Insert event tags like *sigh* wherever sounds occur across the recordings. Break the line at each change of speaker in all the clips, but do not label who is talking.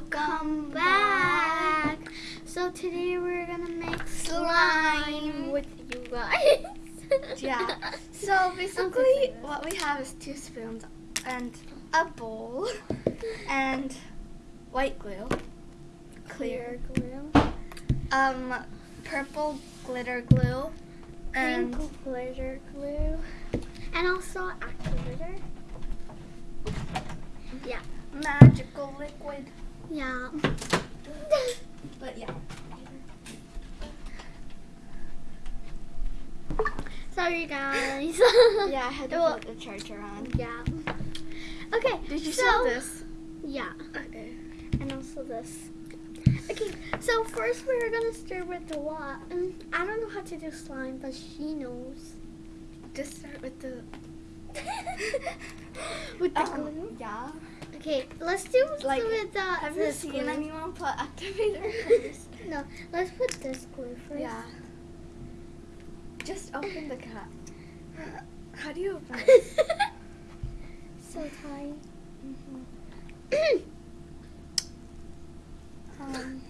Welcome back. So today we're gonna make slime with you guys.
Yeah. *laughs* So basically, what we have is two spoons and a bowl and white glue,
Clear glue.
um, purple glitter glue, and
Pink glitter glue. And also activator. Yeah.
magical liquid.
Yeah.
But yeah.
Sorry guys. *laughs*
Yeah, I had to
Well-
put the charger on.
Yeah. Okay.
Did you
so,
see this?
Yeah.
Okay.
and also this. Okay, so first we're gonna start with the what? Mm, I don't know how to do slime, but she knows.
Just start with the. *laughs*
with the
um,
glue.
Yeah.
Okay, let's do
Like,
with the.
Have you seen
glue.
anyone put activator *laughs* first?
No, let's put this glue first.
Yeah. Just open the cap. How do you open it? *laughs*
so tight.
Mhm. Um,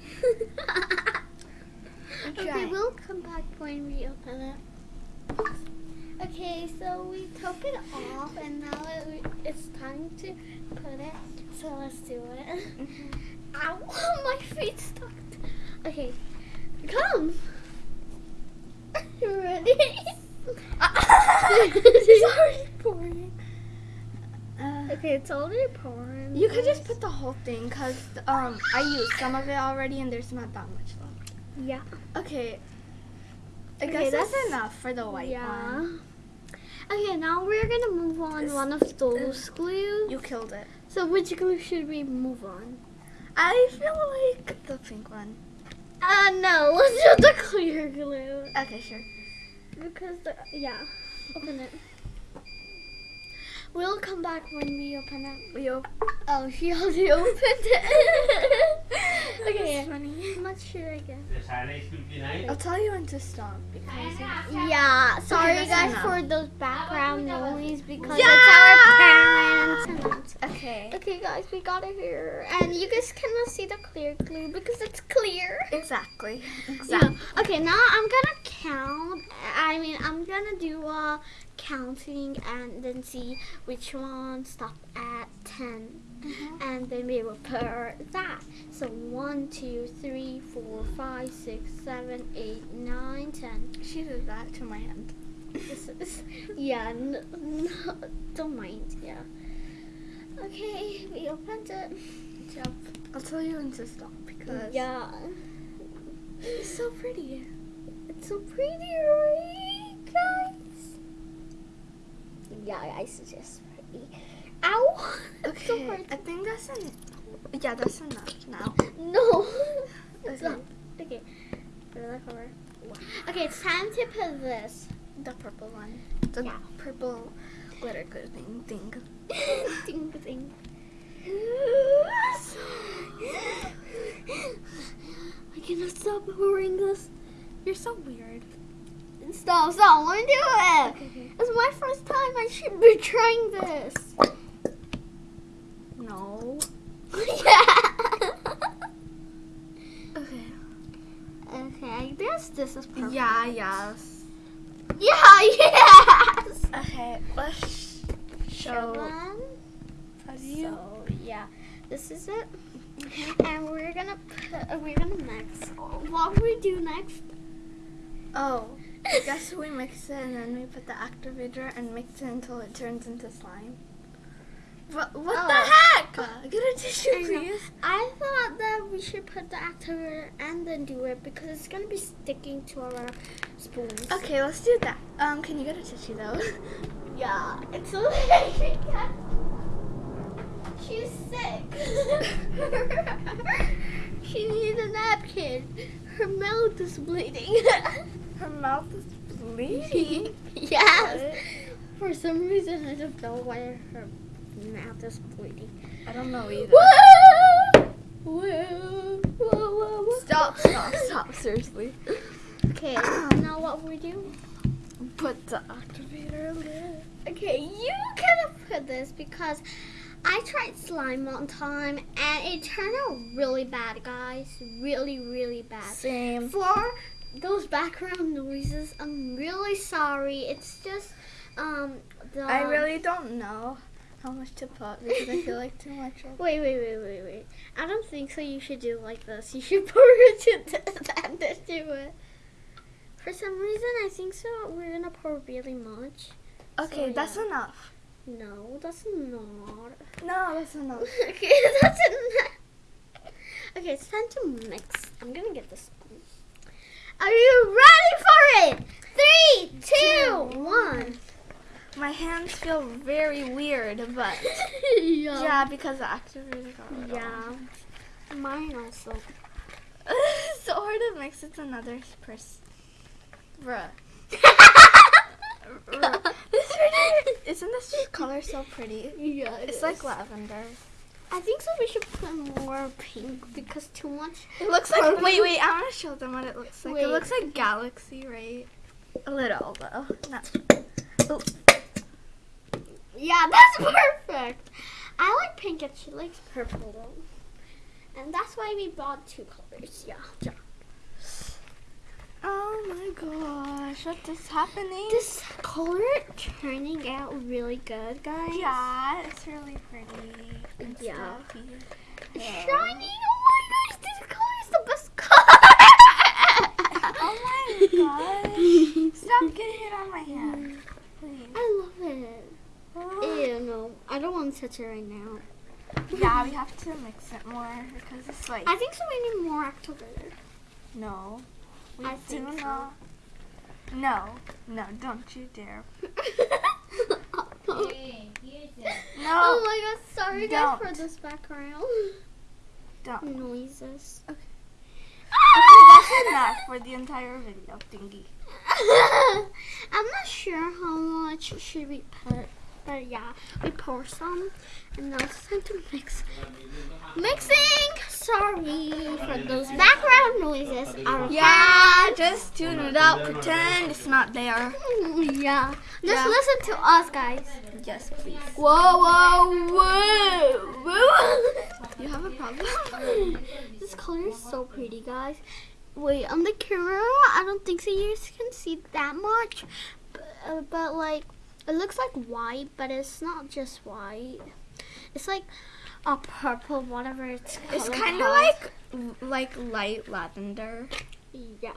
*laughs*
okay, we'll come back when we open it. Okay, so we took it off, and now it, it's time to put it. So let's do it.
Mhm.
Ow, *laughs* my feet stuck. Okay, come. You *laughs* ready? *laughs*
Sorry, pouring. Uh,
okay, it's already pouring.
you could just put the whole thing because um, I used some of it already and there's not that much left.
Yeah.
Okay. I
Okay,
guess that's,
that's-
enough for the white
yeah.
one.
Okay, now we're gonna move on
This-
one of those glues.
You killed it.
So which glue should we move on?
I feel like the pink one.
Uh, no, *laughs* let's do the clear glue.
Okay, sure.
Because the, yeah, open it. We'll come back when we open it.
We op-
Oh, she already *laughs* opened it. *laughs* *laughs* okay,
That's funny.
how much should I get?
Det sejler i slut i
I'll tell you when to stop because
Yeah, sorry
that's
guys
enough.
for those background noise because
Yeah.
it's our parents.
okay.
Okay guys, we got it here. And you guys cannot see the clear glue because it's clear.
Exactly.
Yeah.
Exactly.
Okay, now I'm gonna count. I mean, I'm gonna do a counting and then see which one stop at 10. And then we will put that. So 1, 2, 3, 4, 5, 6, 7, 8, 9, 10.
She did that to my hand.
This is, yeah, n- no, don't mind, yeah. Okay, we opened it.
Yep. I'll tell you when to stop because
Yeah.
it's so pretty.
It's so pretty, right, guys? Yeah, I it's Ow! It's so
Okay.
hard.
I think that's an yeah, that's enough now.
No!
Okay.
not. Okay. Put it back. Okay, it's time to put this.
The purple one. The
Yeah.
purple glitter glue thing thing. *laughs*
ding, ding. I cannot stop pouring this.
You're so weird.
Stop, stop, let me do it.
Okay.
It's my first time. I should be trying this.
No.
yeah.
Okay.
Okay, I guess this is perfect.
Yeah, yes.
Yeah, *laughs* yes.
Okay, let's show. Do you?
So yeah, this is it, and we're gonna put, uh, we're gonna mix. What we do next?
Oh, I guess we mix it and then we put the activator and mix it until it turns into slime. What, what
Oh.
the heck? *laughs* Get a tissue,
I
please.
I thought that we should put the activator and then do it because it's gonna be sticking to our spoons.
Okay, let's do that. Um, can you get a tissue though? *laughs*
Yeah, it's cat. *laughs* She's sick. she needs a napkin. Her mouth is bleeding.
Her mouth is bleeding.
yes. For some reason, I don't know why her mouth is bleeding.
I don't know either.
Whoa! Whoa! Whoa! Whoa! whoa.
Stop, stop, stop, seriously.
Okay, now what we do?
Put the activator there.
Okay, you cannot put this because I tried slime one time and it turned out really bad, guys. Really, really bad.
Same.
For those background noises, I'm really sorry. It's just um the
I really don't know how much to put because I feel like too much. *laughs*
Wait, wait, wait, wait, wait. I don't think so. You should do like this. You should *laughs* pour it to this and then do it. For some reason, I think so. We're gonna pour really much.
Okay,
So,
that's
yeah.
enough.
No, that's not.
No, that's enough. *laughs*
okay, that's enough. Okay, it's time to mix. I'm gonna get this spoon. Are you ready for it? Three, two, one.
My hands feel very weird, but *laughs*
yeah.
yeah, because the got it
Yeah.
on.
Mine also.
it's *laughs* so hard to mix with another person. Bruh. *laughs* Bruh. Isn't this color so pretty?
Yeah, it
It's
is.
like lavender.
I think so. We should put more pink because too much.
It looks like.
Purple.
Wait, wait. I want to show them what it looks like.
Wait.
It looks like galaxy, right? A little though. Not. Oh,
Yeah, *laughs* that's perfect. I like pink and she likes purple though, and that's why we bought two colors. Yeah. yeah.
oh my gosh! What is happening?
This color turning out really good, guys.
yeah, it's really pretty. and
Yeah.
stuffy.
Shiny. Oh my gosh, this color is the best color. *laughs*
Oh my *laughs* gosh! Stop getting it on my hand, please.
I love it. Ew, no, I don't want to touch it right now. *laughs*
Yeah, we have to mix it more because it's like
I think so. We need more activator.
no. We
I
do
think so.
not. No, no, don't you dare. *laughs*
Hey, here's it.
No,
Oh my god, sorry guys
Don't.
for this background
don't.
noises.
Okay, *laughs* that's enough for the entire video thingy.
I'm not sure how much should we put, but yeah, we pour some, and now it's time to mix. Mixing. Sorry for those background noises. Our
Yeah, just tune it out. Pretend it's not there. *laughs*
yeah. Just
Yeah.
listen to us, guys.
Yes, please.
Whoa, whoa, whoa, whoa. *laughs*
You have a problem? *laughs*
this color is so pretty, guys. Wait, on the camera, I don't think so. You can see that much, but, uh, but like, it looks like white, but it's not just white. It's like a purple, whatever it's.
It's kind of like like light lavender.
yeah.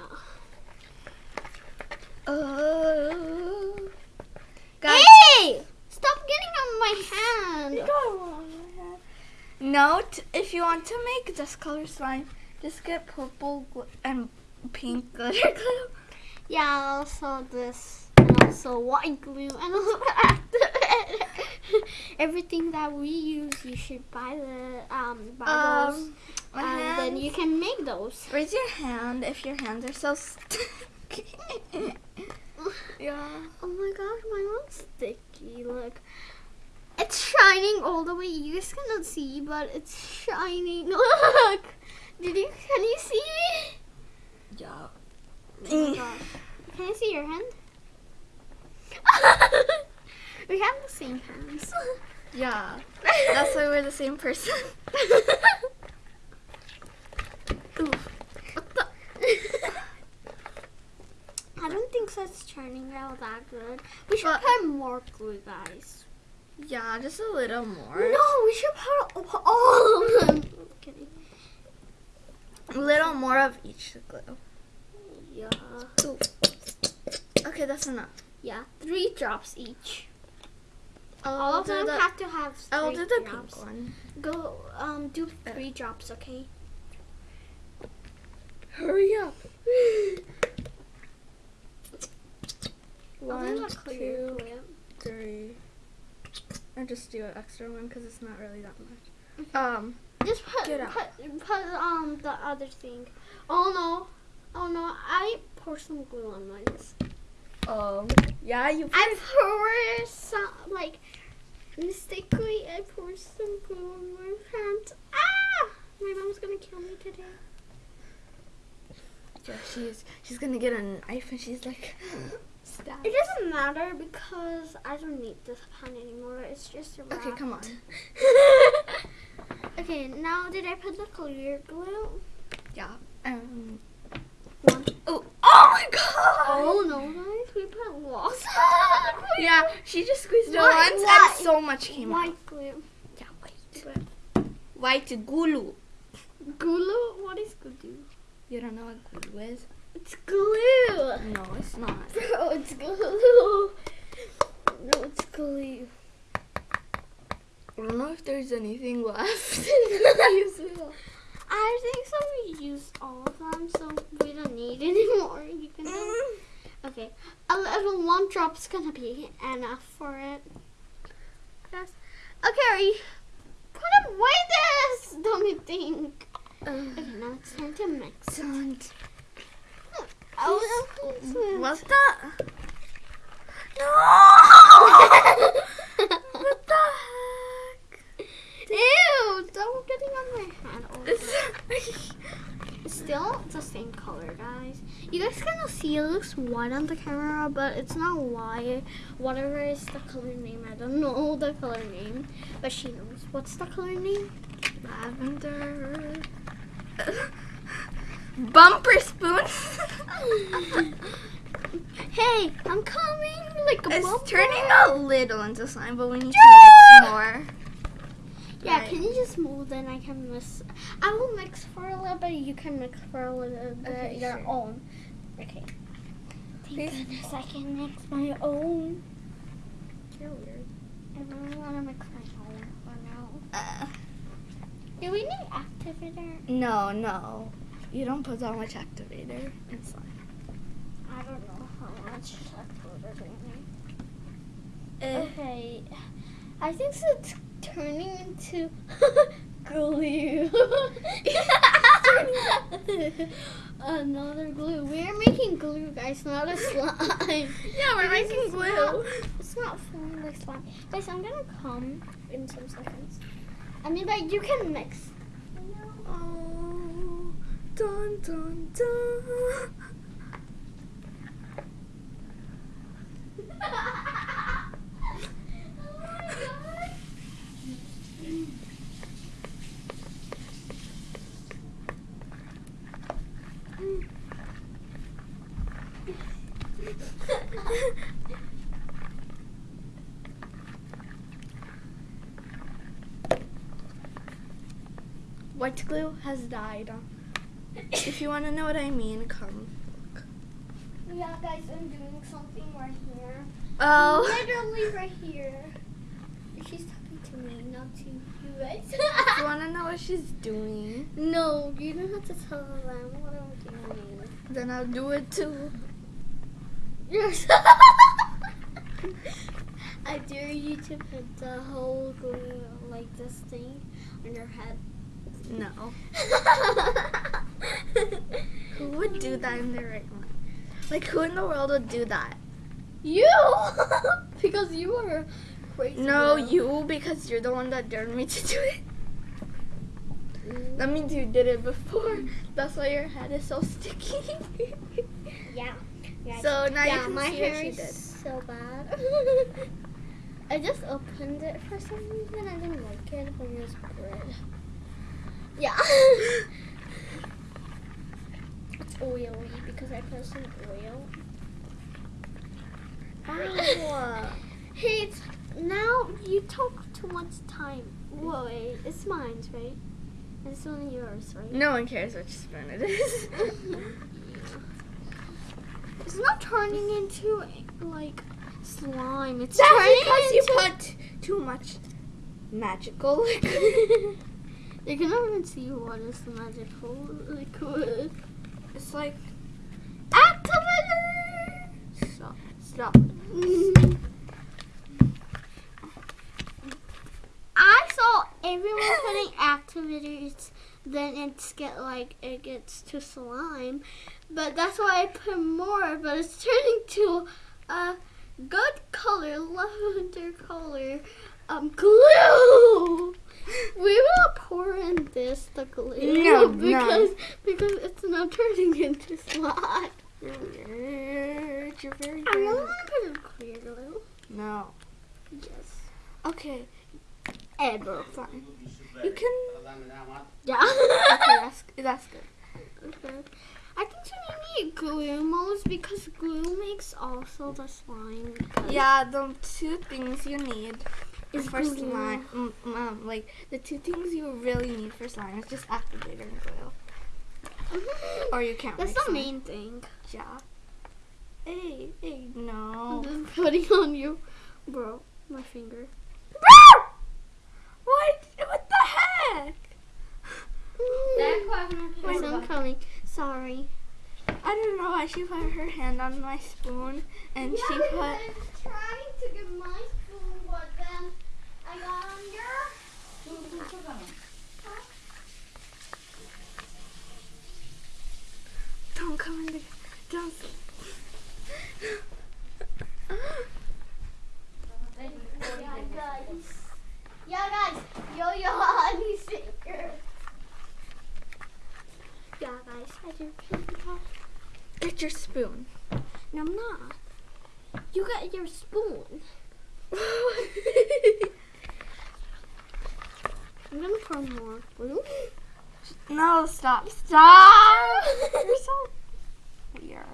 Oh. Guys,
Hey! Stop getting on my hand.
Note, if you want to make this color slime, just get purple and pink *laughs* glitter glue.
Yeah, also this, also white glue, and also activator. *laughs* Everything that we use, you should buy the um buy
Um, my
and then you can make those.
Raise your hand if your hands are so sticky. *laughs* yeah.
Oh my gosh, my one's sticky. Look, it's shining all the way. You guys cannot see, but it's shining. *laughs* Look, did you? Can you see?
Yeah.
Oh my gosh. Can I see your hand? We have the same hands.
Yeah. *laughs* That's why we're the same person.
Oof. What the? I don't think it's turning out that good. We should
But-
put more glue, guys.
Yeah, just a little more.
No, we should put all- of them. kidding.
A little more of each glue.
Yeah.
Okay, that's enough.
Yeah, three drops each.
I'll
All of them
the,
have to have three
I'll do the
drops.
pink one.
Go, um, do three drops, okay?
Hurry up. One, two, three. Or just do an extra one because it's not really that much. Um,
Just put, put, put, um, the other thing. Oh no, oh no, I pour some glue on mine.
Um, yeah, you.
I pour some, like, mistakenly, I pour some glue on my hand. Ah! My mom's gonna kill me today.
Yeah, she's she's gonna get a knife and she's like, *gasps* stab.
It doesn't matter because I don't need this pen anymore. It's just a wrap.
Okay, come on. *laughs*
Okay, now did I put the clear glue?
Yeah. Um.
One.
Oh. Oh my god.
Oh no, guys, we put lots. *laughs*
Yeah, she just squeezed it once and so much came out.
White glue.
Yeah, white. White glue.
Glue? What is glue?
You don't know what glue is?
It's glue.
No, it's not. *laughs*
Bro, it's glue. No, it's glue.
I don't know if there's anything left. *laughs*
I think so. We used all of them, so we don't need *laughs* anymore. You can.
Mm.
Okay, a little one drop's gonna be enough for it. Yes. Okay, put away this. *laughs* Don't you think? Okay, now it's time to mix.
Don't.
Oh,
What's that? *laughs* No! what the heck?
Ew! Don't getting on my hand. Oh,
It's-
still the same color, guys. You guys cannot see it looks white on the camera, but it's not white. Whatever is the color name, I don't know the color name, but she knows. What's the color name?
Lavender. Bumper spoon. *laughs*
hey, I'm coming like a
it's
bubble.
turning a little into slime, but we need to mix more.
Yeah,
Right.
can you just move? Then I can mix. I will mix for a little bit. You can mix for a little bit
Okay,
your
sure.
own. Okay. Thank
Please.
goodness I can mix my own. You're weird. I really want to mix my own for now.
Uh,
Do we need activator?
no, no. You don't put that much activator in slime.
I don't know how much activator we need.
Eh.
Okay. I think so it's turning into *laughs* glue. *laughs* Another glue. We're making glue, guys, not a slime.
Yeah, we're making glue.
not- It's not forming like slime. Guys, I'm gonna come in some seconds. I mean, but you can mix.
Oh, dun dun dun. *laughs* White glue has died. If you want to know what I mean, come. Look.
Yeah, guys, I'm doing something right here.
Oh.
Literally right here. She's talking to me, not to you guys. *laughs*
you want to know what she's doing?
no, you don't have to tell them what I'm doing.
Then I'll do it too.
Yes. I dare you to put the whole glue like this thing on your head.
No. *laughs* Who would do that in their right mind? Like, who in the world would do that?
You! *laughs* because you are crazy.
No,
girl.
you, because you're the one that dared me to do it. That means you did it before. That's why your head is so sticky. *laughs*
Yeah. Yeah
so now
yeah,
you can
my
see
hair
what she
is
did.
so bad. *laughs* I just opened it for some reason. I didn't like it, but it was good. Yeah. it's oily because I put some oil.
Ow. *laughs*
Hey, it's, now you took too much time. Wait, it's mine, right? It's only yours, right?
No one cares which spoon it is. *laughs*
It's not turning into like slime. It's
That's
turning
because you put too much magical liquid. *laughs* *laughs*
they cannot even see what is the magical liquid.
it's like
Activator!
stop, stop.
I saw everyone putting *laughs* activators, then it's get like it gets to slime, but that's why I put more. But it's turning to a good color, lavender color, um, glue. We will pour in this the glue
No, no. *laughs*
because because it's not turning into slime.
You're weird. You're very
I really want to put in clear glue.
No.
Yes.
Okay.
Ever.
Fine. You can
Yeah. *laughs*
Okay, that's that's good.
Okay. I think you need glue most because glue makes also the slime.
Yeah, the two things you need
Is
for
glue.
slime, mm, um, like the two things you really need for slime is just activator and glue, or you can't.
That's the
slime.
main thing.
Yeah. Hey, hey, no.
I'm just putting on you, bro. My finger.
What? What the heck?
Wait, I'm coming. Sorry.
I don't know why she put her hand on my spoon and she put.
trying to get my spoon, but then I got under.
Don't come in the. Don't. *laughs*
Yeah, guys. Yeah, guys. Yo, yo, honey shaker. Yeah, guys. I do that.
Get your spoon.
No, I'm not. You got your spoon. *laughs* I'm gonna pour more glue.
no, stop, stop! You're so weird.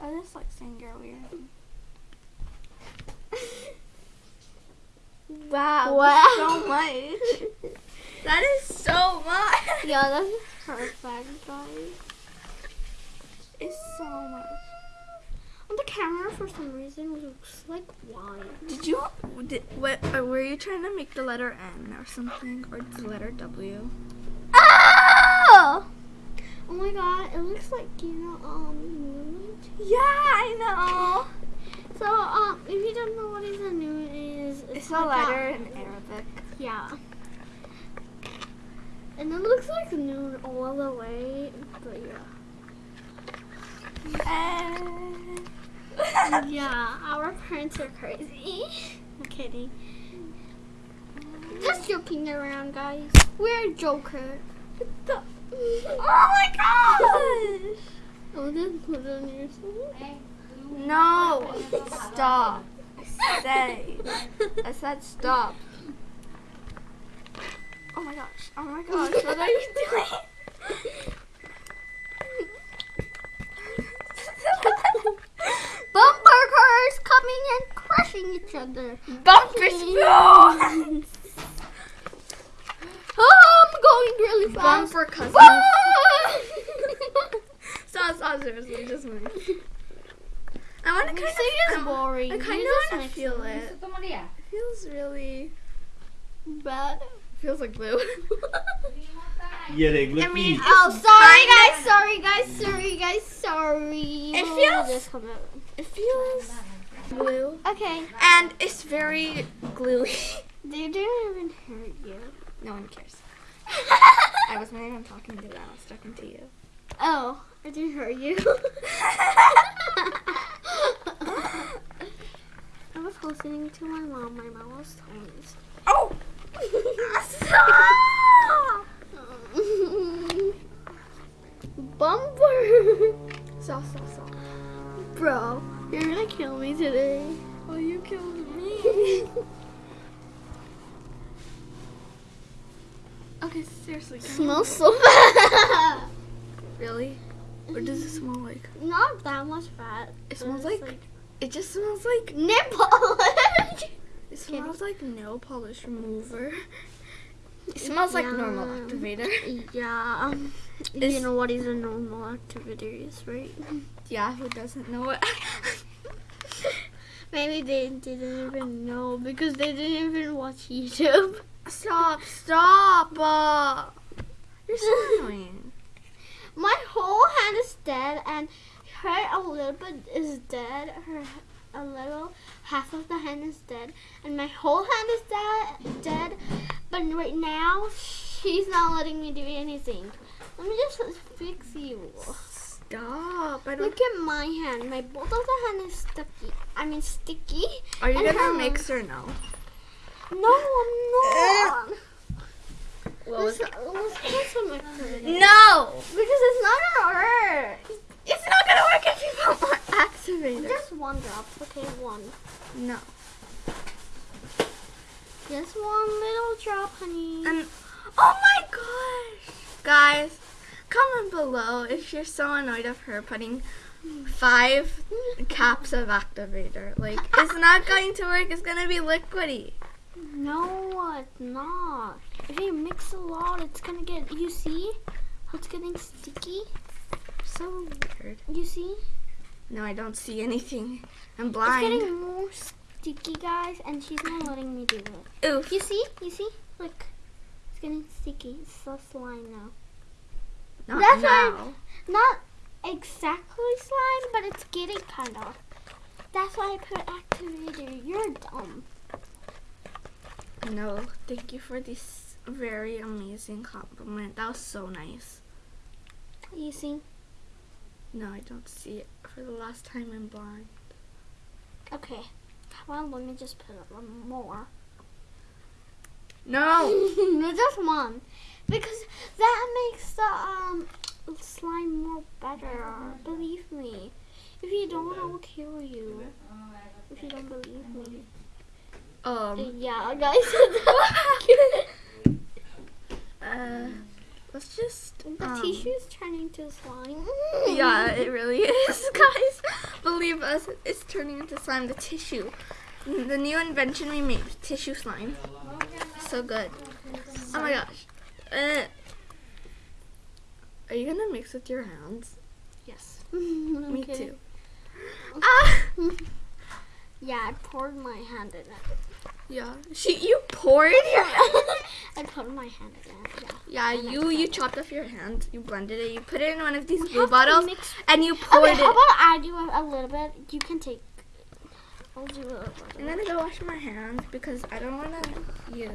I just like saying you're weird. Wow,
Wow.
so much. *laughs* That is so much.
Yeah, that's perfect, guys.
It's so much.
On the camera, for some reason, looks like wine.
Did you? Did, what? Or were you trying to make the letter N or something, or the letter W?
Oh! Oh my god, it looks like, you know, um.
Yeah, I know. *laughs*
So, um, if you don't know what is a noon is, it's,
It's a
like
letter in Arabic.
yeah. And it looks like noon all the way, but yeah.
And
Yeah, our parents are crazy. I'm kidding. Just joking around, guys. We're a Joker.
oh my gosh!
Oh, then put it on your spoon.
No, stop. I say. *laughs* I said stop. Oh my gosh. Oh my gosh. What are you doing?
Bumper cars coming and crushing each other.
Bumper spoon! *laughs*
Oh, I'm going really fast.
Bumper *laughs* cousins. *laughs* Stop, stop, seriously, just move. I want to kind
Music is
of.
boring.
I kind of want to feel
it.
it. It feels really.
Bad.
Feels like glue.
Ihr regler
I mean.
Oh, sorry guys, sorry guys, sorry guys, sorry.
It
We'll
feels-
just come out.
It feels glue.
Okay.
And it's very gluey. *laughs*
They didn't even hurt you.
No one cares. *laughs* I was not even talking to them. I was talking to you.
Oh, I didn't hurt you. *laughs* I was listening to my mom. My mom was telling me.
Oh! Stop!
Bumper.
Stop, stop, stop.
Bro, you're gonna kill me today.
Oh, you killed me. *laughs* okay, seriously.
Smells so bad. *laughs*
Really? What does it smell like?
Not that much fat.
It smells
it's
like- It just smells like.
nipple. *laughs*
It smells like nail polish remover. It smells like normal activator.
yeah. Um, you know what is a normal activator is, right?
Yeah, who doesn't know it? *laughs*
Maybe they didn't even know because they didn't even watch YouTube.
stop! Stop! Uh, you're so *laughs* annoying.
My whole hand is dead, and her a little bit is dead. Her a little half of the hand is dead, and my whole hand is dead. Dead, but right now she's not letting me do anything. Let me just fix you.
Stop! I don't.
Look at my hand. My both of the hand is sticky. I mean sticky.
Are you gonna mix or no?
No, I'm not.
What was
Let's, let's put some.
No!
Because it's not gonna work.
It's not gonna work if you put more activator.
Just one drop. Okay, one.
No.
Just one little drop, honey.
And oh my god! Guys, comment below if you're so annoyed of her putting five caps of activator. Like, it's *laughs* not going to work. It's going to be liquidy.
No, it's not. If you mix a lot, it's gonna get. You see how it's getting sticky?
So weird.
You see?
No, I don't see anything. I'm blind.
It's getting more sticky, guys, and she's not letting me do it.
Oof.
You see? You see? Look. It's getting sticky. It's so slime now.
Not
That's why- Not exactly slime, but it's getting kind of. That's why I put activator. You're dumb.
No, thank you for this very amazing compliment. That was so nice.
You see?
No, I don't see it. For the last time, I'm blind.
Okay. Well, let me just put a little more.
No! no! *laughs*
just one. Because that makes the um slime more better. Believe me. If you don't, I will kill you. If you don't believe me.
Um,
Yeah, *laughs* guys. *laughs*
uh, let's just.
the
um,
tissue is turning to slime. *laughs*
Yeah, it really is, guys. Believe us, it's turning into slime. The tissue. The new invention we made, tissue slime. So good. Oh my gosh. Uh, are you gonna mix with your hands?
Yes. *laughs*
Me
Okay.
too. Ah! *laughs*
Yeah, I poured my hand in it.
Yeah. She, you poured your *laughs*
I put my hand in it. Yeah.
Yeah, you you chopped off your hand, you blended it, you put it in one of these
We
blue bottles, and you poured
Okay, how
it.
about I do a, a little bit? You can take. I'll do a little
I'm gonna go wash my hands because I don't wanna. You.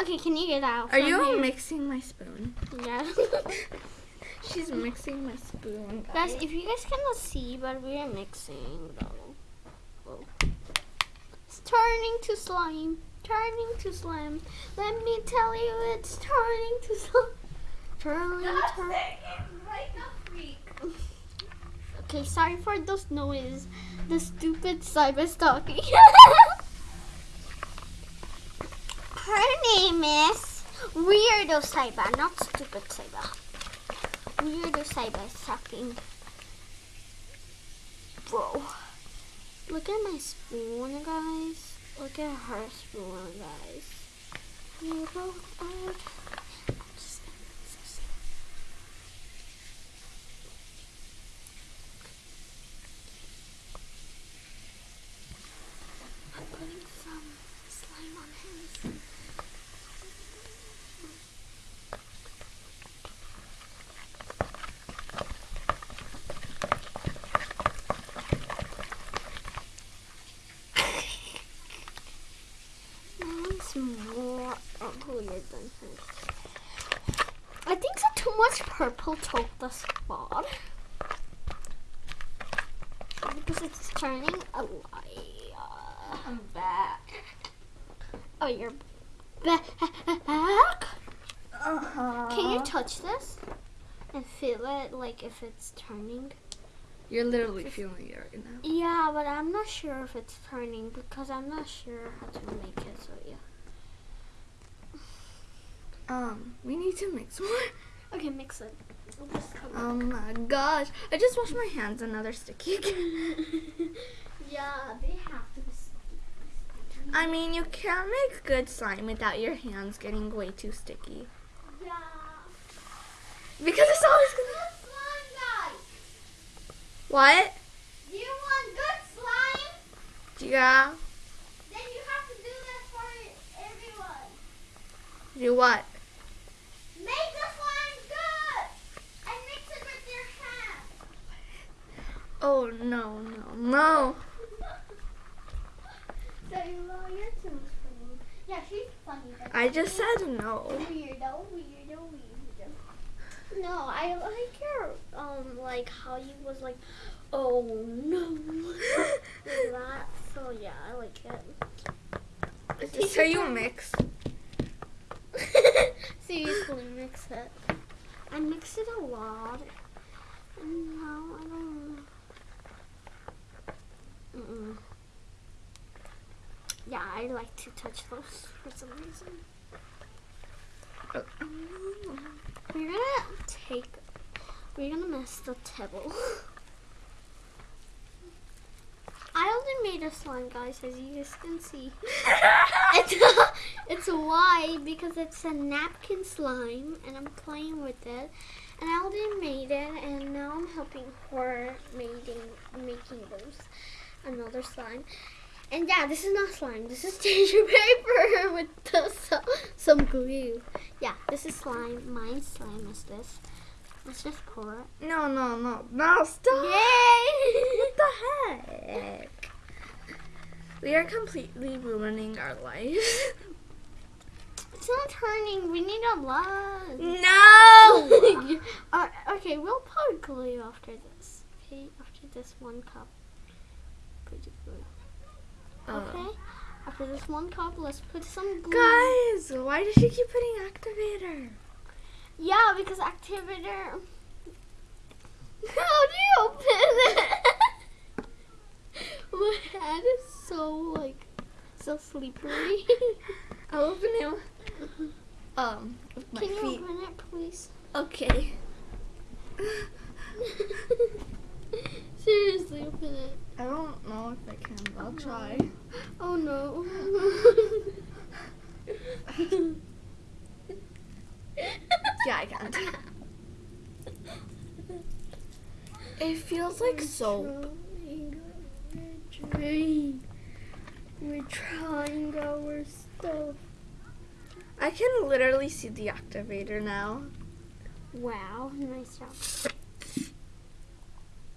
Okay, can you get out?
Are you
here?
mixing my spoon?
Yeah. *laughs*
She's mixing my spoon.
guys, if you guys cannot see, but we are mixing though. Oh. It's turning to slime. Turning to slime. Let me tell you, it's turning to slime. Turning, turning. *laughs* Okay, sorry for those noises. The stupid cyber's talking. Her name is Weirdo Cyber, not Stupid Cyber. Weirdo Cyber is talking. Bro. Look at my spoon, guys. Look at her spoon, guys. You both are. I'm just so sad. I'm putting some slime on his. Mine's more uglier than hers. I much purple took the spot. Because it's turning a light.
I'm back.
Oh, you're back.
Uh-huh.
Can you touch this and feel it, like if it's turning?
You're literally feeling it right now.
Yeah, but I'm not sure if it's turning because I'm not sure how to make it. So yeah.
Um, we need to mix more.
Okay, mix it. I'll just cover
Oh my gosh. I just washed my hands and now they're sticky *laughs* again. *laughs*
yeah, they have to be sticky.
I mean, you can't make good slime without your hands getting way too sticky.
Yeah.
Because it's always gonna.
Good slime, guys.
What?
Do you want good slime?
Yeah.
Then you have to do this for everyone.
Do what?
Make the slime good and mix it with your hand.
Oh no no no.
So you know, you're too much funny. Yeah, she's funny.
I just said no.
Weirdo, weirdo, weirdo. No, I like your um like how you was like, oh no, *laughs* that. So yeah, I like it.
This how you mix? *laughs*
Seriously, mix it. I mix it a lot. And now I don't know. Mm-mm. Yeah, I like to touch those for some reason. Uh. We're gonna take. We're gonna mess the table. I only made a slime, guys, as you guys can see. *laughs* it's a, it's a Y because it's a napkin slime, and I'm playing with it. And I already made it, and now I'm helping her making making those another slime. And yeah, this is not slime. This is *laughs* tissue paper *laughs* with the, some, some glue. Yeah, this is slime. My slime is this. Let's just pour it.
No, no, no, no, stop.
Yay!
What the *laughs* heck? We are completely ruining our life.
It's not turning. We need a lot.
No!
uh, okay, we'll put glue after this. Okay, after this one cup. Put. Okay. After this one cup, let's put some glue.
Guys, why does she keep putting activator?
Yeah, because activator. *laughs* How do you open it? *laughs* My head is so like so slippery. *laughs*
I'll open it. Um, with my
Can you
feet.
open it, please?
Okay. *laughs*
Seriously, open it.
I don't know if I can, but I'll try.
Oh no. *laughs*
Yeah, I can't. It feels like soap.
We're trying. We're trying our stuff.
I can literally see the activator now.
Wow, nice job.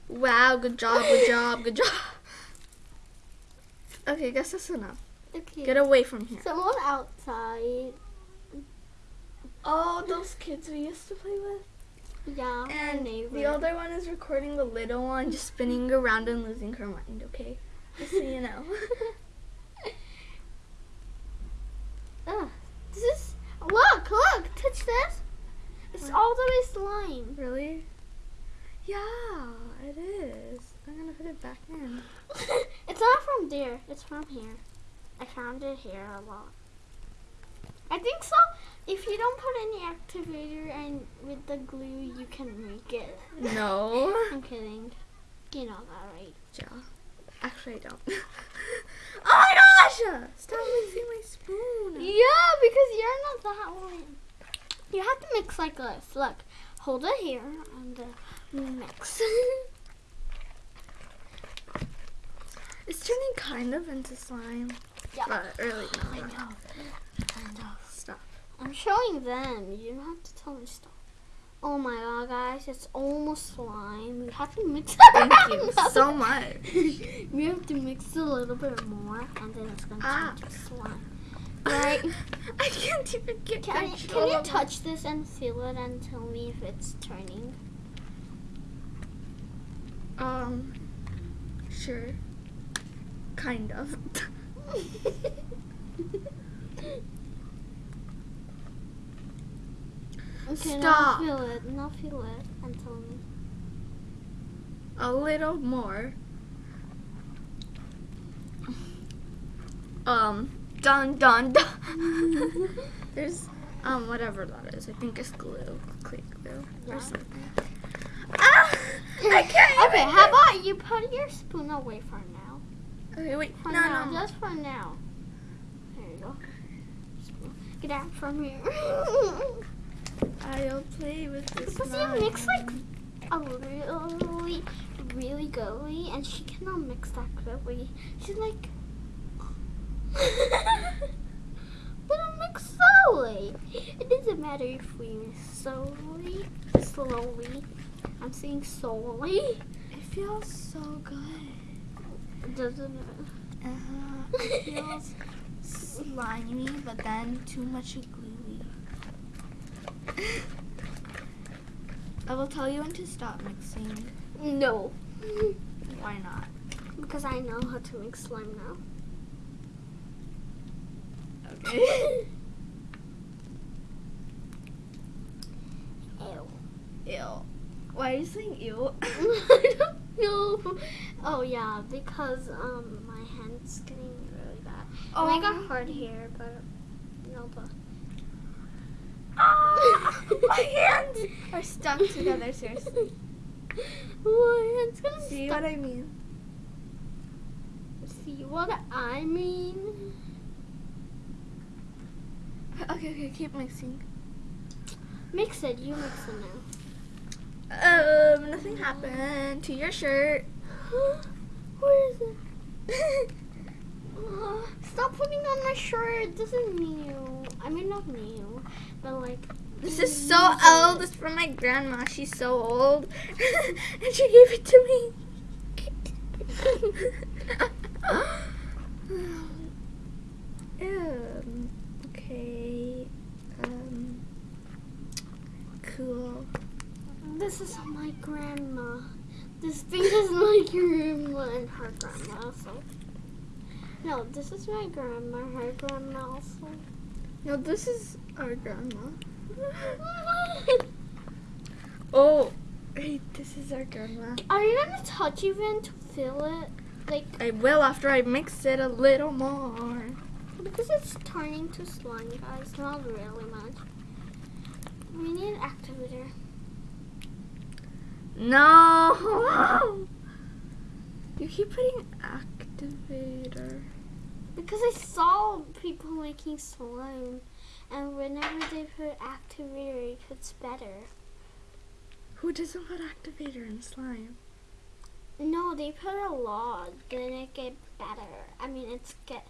Wow, good job, good job, good job. Okay, guess that's enough.
Okay.
Get away from here.
Someone outside.
Oh, those kids we used to play with.
Yeah,
And
neighbor.
the other one is recording the little one just spinning around and losing her mind, okay? Just so you know.
Ugh, *laughs* ah, this is. Look, look, touch this. It's all the way slime.
really? Yeah, it is. I'm gonna put it back in. *laughs*
it's not from there. It's from here. I found it here a lot. I think so. If you don't put any activator and with the glue, you can make it.
No. *laughs*
I'm kidding. You know that, right?
Yeah. Actually, I don't. *laughs* oh my gosh! Stop mixing my spoon.
Yeah, because you're not that one. You have to mix like this. Look, hold it here and uh, mix.
It's turning kind of into slime,
yeah.
but really
I
not.
know. I know.
Stop.
I'm showing them. You don't have to tell me stuff. Oh my god, guys, it's almost slime. We have to mix it.
Thank you *laughs* so much.
we have to mix a little bit more, and then it's gonna
Ah.
turn to slime. Right? *laughs*
I can't even get
Can,
control
can you touch this and feel it and tell me if it's turning?
Um, sure. Kind of.
okay,
Stop.
now feel it. Now feel it and tell me.
A little more. Um, dun dun dun. *laughs* There's, um, whatever that is. I think it's glue. Clear glue
Yeah.
or something. Ah! I can't
Okay,
even
how about you put your spoon away for now?
Okay, wait.
For
no,
now,
no.
just for now. There you go. Get out from here. *laughs*
I'll play with this.
Because you mix like a really, really girly, and she cannot mix that girly. She's like, *laughs* but I mix slowly. It doesn't matter if we mix slowly, slowly. I'm saying slowly.
It feels so good.
It doesn't.
Uh-huh. It feels slimy, but then too much gluey. I will tell you when to stop mixing.
No,
Why not?
because I know how to make slime now.
Okay. *laughs*
Ew.
Ew. Why are you saying ew? *laughs*
I don't know. Oh yeah, because um my hand's getting really bad.
Oh.
And I got hard hair, but no, but
Ah, my *laughs* hands! are stuck together, seriously. *laughs*
What? It's gonna
See
stuck-
what I mean?
See what I mean?
Okay, okay, keep mixing.
Mix it. You mix it now.
Um, nothing happened to your shirt.
Where is it? *laughs* Stop putting on my shirt. This is new. I mean, not new, but like.
This is so old. It's from my grandma. She's so old. *laughs* and she gave it to me. *laughs* um, okay. Um, cool.
This is my grandma. This thing is my grandma and her grandma also. No, this is my grandma, her grandma also.
No, this is our grandma. *laughs* Oh, hey, this is our grandma.
Are you gonna touch even to feel it? Like,
I will after I mix it a little more.
because it's turning to slime, guys. Not really much. We need an activator.
No! *laughs* You keep putting activator.
Because I saw people making slime, and whenever they put activator, it gets better.
Who doesn't put activator in slime?
No, they put a lot. Then it get better. I mean, it's get.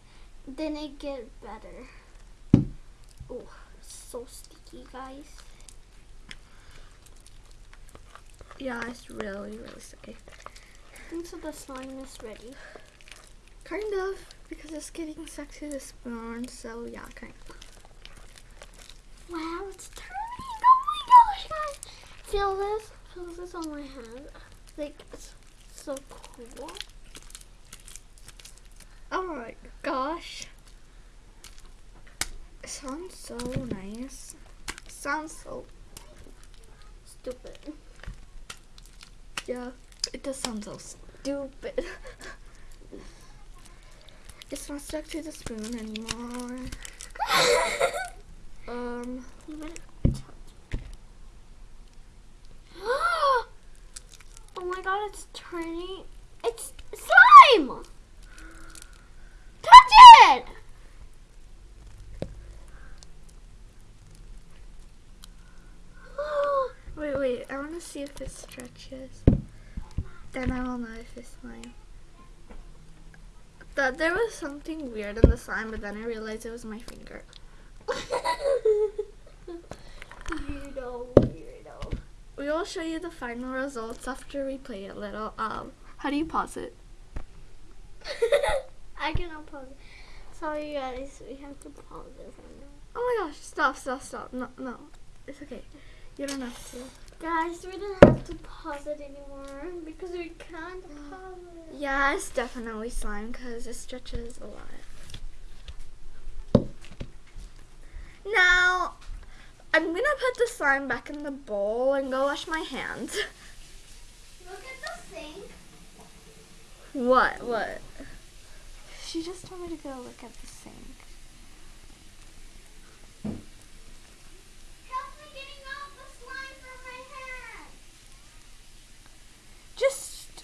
Then it get better. Oh, so sticky, guys.
Yeah, it's really, really sticky.
I think so. The slime is ready.
Kind of, because it's getting stuck to the spoon, so yeah, kind of.
Wow, it's turning! Oh my gosh, guys! Feel this? Feel this on my hand? Like it's so cool.
Oh my gosh. It sounds so nice. sounds so,
Stupid.
Yeah, it does sound so stupid. *laughs* it's not stuck to the spoon anymore. *laughs* Um,
You better *gasps* touch. *gasps* oh my god, it's turning. It's slime! Touch it!
Wait, I want to see if it stretches. Then I will know if it's slime. Thought there was something weird in the slime, but then I realized it was my finger. *laughs*
weirdo, weirdo.
We will show you the final results after we play a little. Um, how do you pause it? *laughs*
I cannot pause it. Sorry, guys, we have to pause it now.
Oh my gosh! Stop! Stop! Stop! No! No! It's okay. You don't have to.
Guys, we don't have to pause it anymore because we can't pause it.
Yeah, it's definitely slime because it stretches a lot. Now, I'm gonna put the slime back in the bowl and go wash my hands.
Look at the sink.
What? What? She just told me to go look at the sink.
Help me getting out the slime from my hand.
Just.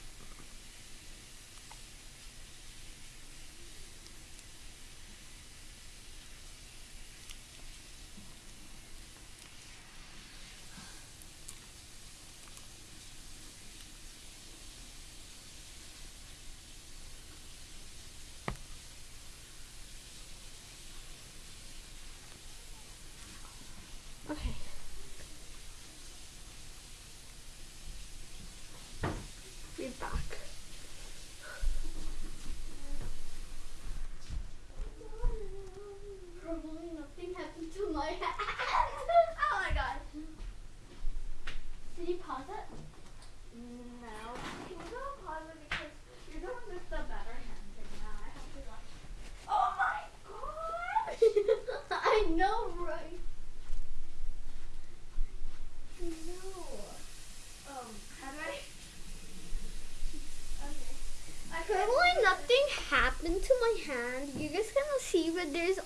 Okay. Be back.
Probably nothing happened to my hand.
Oh my god.
Did you pause it?
No. Can we go pause it because you're the one with the better hand thing now. I have to watch. Oh my gosh!
I know, right? No.
Um, how do I? Okay. I
Probably nothing happened to my hand. You guys gonna see, but there's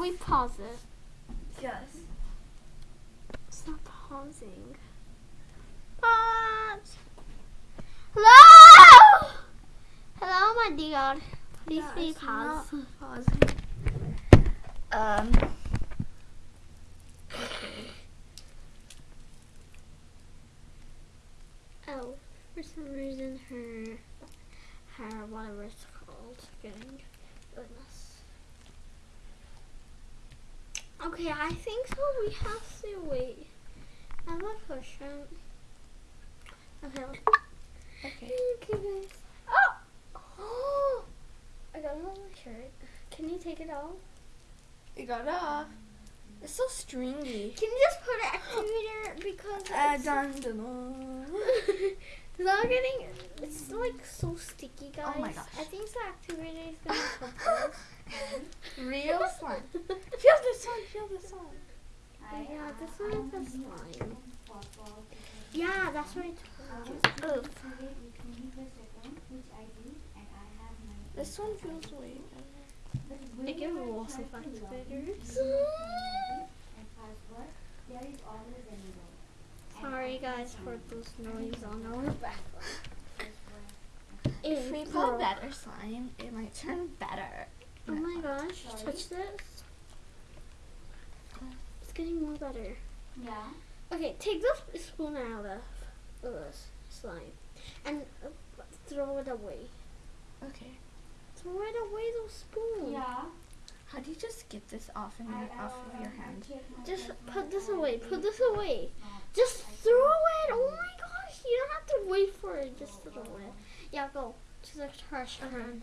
Okay.
we
pause it.
Yes.
Stop pausing. Pause. Hello. Hello, my dear. Please be
it's
pause.
pausing. Um.
Oh, for some reason her, her whatever it's called, getting goodness. Okay, I think so. We have to wait. I have a question. Okay.
Okay.
Okay, guys. Oh! Oh! I got it on my shirt. Can you take it off?
You got it off. It's so stringy.
Can you just put an activator because
Uh,
it's,
dun, dun, dun.
it's not getting. It's like so sticky, guys.
Oh my gosh.
I think the activator is gonna help us. *laughs* *laughs*
Real slime. Feel this one. Feel this one.
Yeah, uh, this one is the slime. Yeah, that's what I told you. Ugh.
This one feels way better.
I give lots of activators. Sorry, guys, for those noise on our background.
If we put better slime, it might turn better.
Oh my gosh, touch this. It's getting more better.
Yeah.
Okay, take the spoon out of this slime and uh, throw it away.
Okay.
Throw it away, those spoon.
Yeah.
How do you just get this off in your, off of your hand?
Just put this away. Put this away. Just throw it. Oh my gosh, you don't have to wait for it. Just throw it. Yeah, go to the trash can.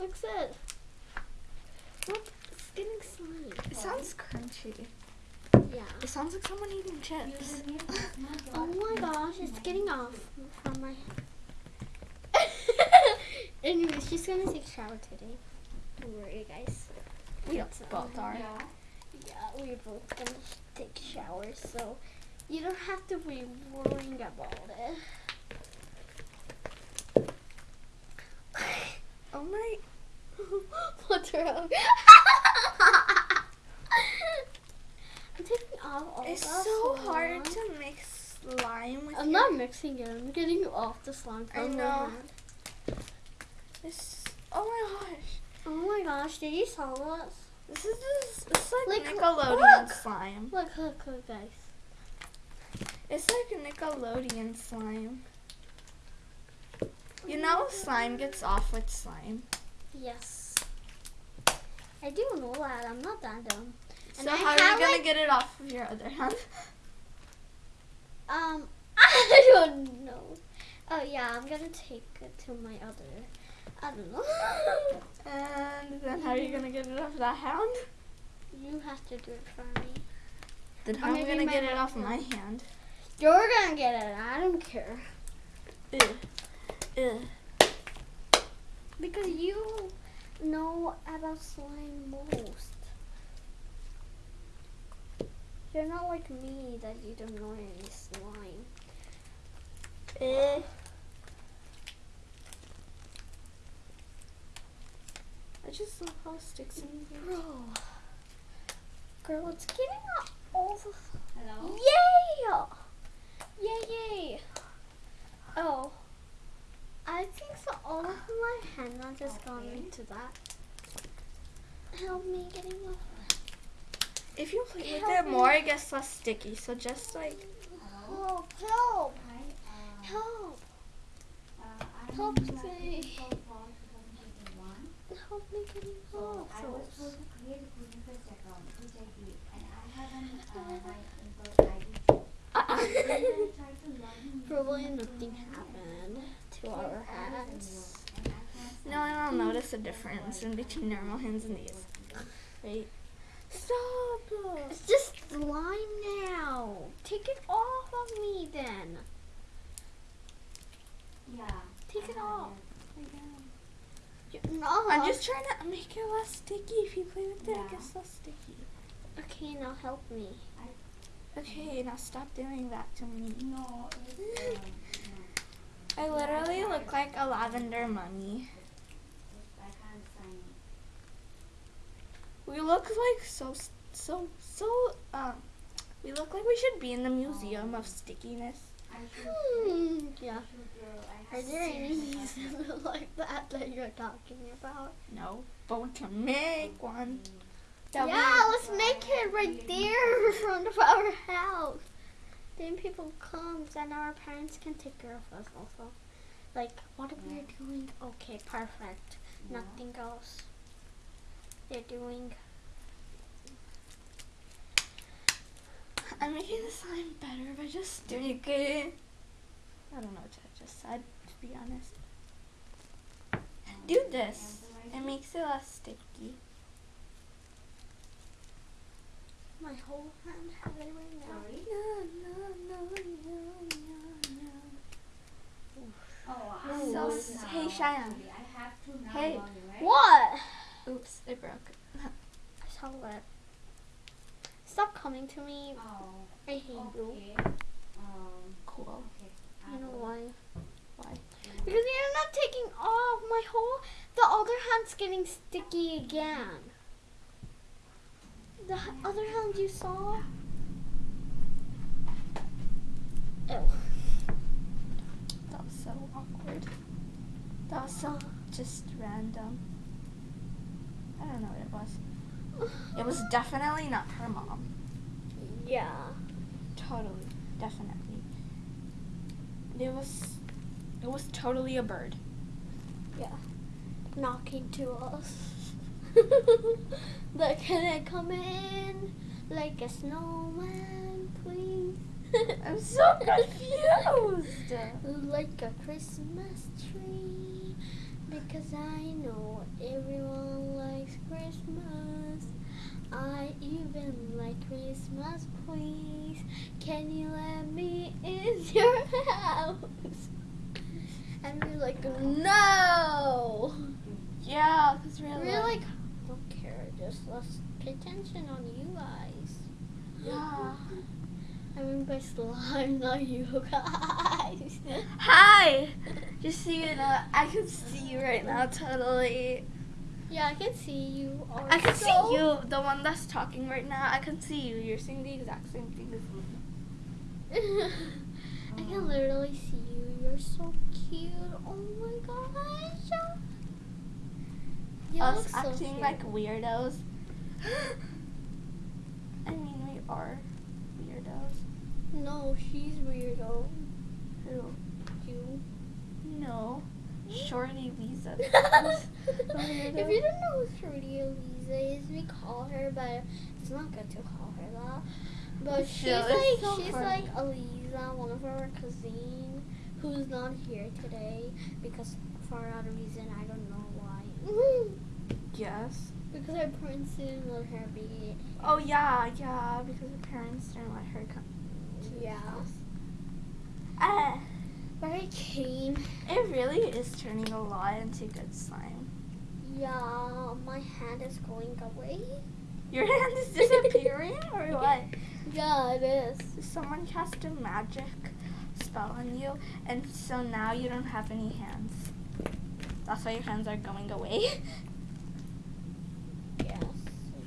Looks it. Look, it's getting slimy.
It sounds crunchy.
Yeah.
It sounds like someone eating chips.
Username is not
Oh my gosh, it's getting off from my. *laughs* anyway, she's gonna take a shower today. Don't worry, guys.
We both are.
Yeah.
Yeah, we're both gonna take showers, so you don't have to be worrying about it. *laughs*
Oh my. *laughs*
What's *laughs* wrong? I'm taking off all
It's so hard to mix slime with
I'm not mixing it. I'm getting off the slime
I
my
know.
hand.
It's, oh my gosh.
Oh my gosh! Did you saw this?
This is just, it's like,
Like,
Nickelodeon
look.
slime.
Look, look, look, guys.
It's like Nickelodeon slime. You oh know slime gets off with slime.
Yes. I do know that. I'm not that dumb. And
So
I
how are you gonna
like-
get it off of your other hand?
Um, *laughs* I don't know. Oh yeah, I'm gonna take it to my other. I don't know. *laughs*
And then how are you gonna get it off that hand?
you have to do it for me.
Then how am I gonna get it off
will.
my hand?
You're gonna get it. I don't care
Ew. Ew.
Because you know about slime most. You're not like me that you don't know any slime.
Eh. I just love how sticks in here.
Bro, girl, it's getting all the
Hello?
Yay! Yay, yay! Oh. I think so all of my henna just gone
Okay.
into that. Help me getting off.
If you play with it more, it gets less sticky. So just like?
Help, help.
Uh,
help, Help me.
Latin for fall 2021.
help me getting
So
off.
I was
those.
to create a Google First account, which I and I haven't my info ID. And I tried to log in
Probably nothing happened to
and
our
it doesn't
hands.
work, and I can't
no one will notice a difference in between normal hands and these. Right? Stop!
It's just slime now. Take it off of me then.
Yeah.
Take it off.
have
No.
I'm just trying to make it less sticky. If you play with it,
Yeah.
it gets less sticky.
Okay, now help me.
Okay, now stop doing that to me.
No, it's, *gasps* no.
I literally look like a lavender mummy.
I can't sign it.
We look like so so so um. We look like we should be in the museum of stickiness.
Hmm, yeah.
I should, I
Are there any museums *laughs* like that that you're talking about?
No, but we can make one.
Yeah, let's make it right there in front of our house. Then people come and our parents can take care of us also. Like, what are we doing? Okay, perfect. Nothing else. They're doing.
I'm making the slime better by just doing it. I don't know what I just said, to be honest. Do this. It makes it less sticky.
My whole hand has it right now.
Sorry?
No, no, no, no, no, no.
Oh,
So,
I'm
s-
now,
hey, Cheyenne.
I have to now
Hey.
log right?
What?
Oops, it broke. *laughs*
I saw it. Stop coming to me.
Oh,
I hate you.
Um,
Cool.
okay.
You know why?
Why?
Because you're not taking off. My whole the other hand's getting sticky again. The other hand you saw. Oh.
That was so awkward. That was so just random. I don't know what it was. It was definitely not her mom.
Yeah.
Totally. Definitely. It was it was totally a bird. Yeah.
Knocking to us. *laughs* like, can I come in? Like a snowman, please. *laughs*
I'm so confused.
like a Christmas tree. Because I know everyone likes Christmas. I even like Christmas, please. Can you let me in *laughs* your house? And we're like, no.
Yeah, because we're,
We're like, care. Just let's pay attention on you guys.
Yeah. *laughs*
I mean by slime, *laughs* not you guys. *laughs*
Hi. Just so you know, I can see you right now. Totally.
yeah, I can see you. Also.
I can see you, the one that's talking right now. I can see you. You're saying the exact same thing as me.
I can literally see you. You're so cute. Oh my gosh. You
Us
so
acting
cute.
like weirdos. *gasps* I mean, we are weirdos.
No, she's weirdo.
Who?
You.
No. Hmm? Shorty Lisa. *laughs*
if you don't know who Shorty Eliza is, we call her, but it's not good to call her that. But *laughs*
It's
she's
so-
like
so
she's
funny.
like Eliza, one of our cousin, who's not here today because for a reason I don't know why. *laughs*
yes.
because her parents didn't let her be.
Oh yeah, yeah. Because her parents didn't let her come. to
Yeah.
Uh,
But I came.
it really is turning a lot into good slime.
Yeah, my hand is going away.
Your *laughs* hand is disappearing, or what?
Yeah, it is.
Someone cast a magic spell on you, and so now you don't have any hands. That's why your hands are going away. *laughs*
Yes,